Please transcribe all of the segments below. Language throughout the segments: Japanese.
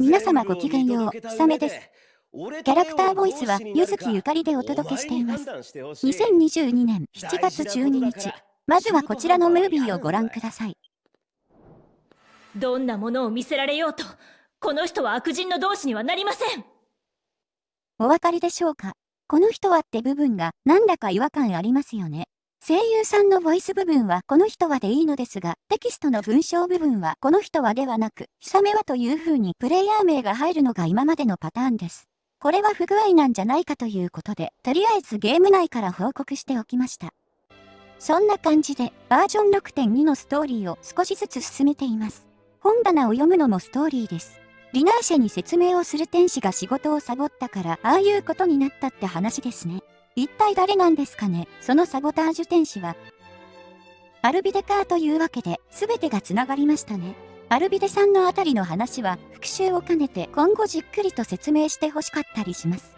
皆様ごきげんよう、ひさめです。キャラクターボイスは、ゆずきゆかりでお届けしています。2022年7月12日、まずはこちらのムービーをご覧ください。どんなものを見せられようと、この人は悪人の同士にはなりませんお分かりでしょうか？この人はって部分がなんだか違和感ありますよね。声優さんのボイス部分はこの人はでいいのですが、テキストの文章部分はこの人はではなく、ひさめはという風にプレイヤー名が入るのが今までのパターンです。これは不具合なんじゃないかということで、とりあえずゲーム内から報告しておきました。そんな感じで、バージョン6.2のストーリーを少しずつ進めています。本棚を読むのもストーリーです。ディナーシェに説明をする天使が仕事をサボったから、ああいうことになったって話ですね。一体誰なんですかね？そのサボタージュ天使は。アルビデカーというわけで、全てが繋がりましたね。アルビデさんのあたりの話は復習を兼ねて今後じっくりと説明してほしかったりします。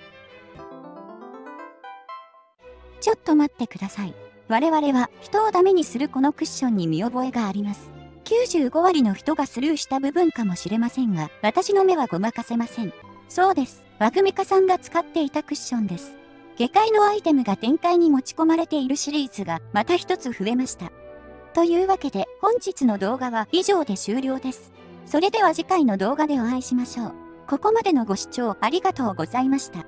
ちょっと待ってください。我々は人をダメにするこのクッションに見覚えがあります。95割の人がスルーした部分かもしれませんが、私の目はごまかせません。そうです。ワグミカさんが使っていたクッションです。下界のアイテムが展開に持ち込まれているシリーズがまた一つ増えました。というわけで本日の動画は以上で終了です。それでは次回の動画でお会いしましょう。ここまでのご視聴ありがとうございました。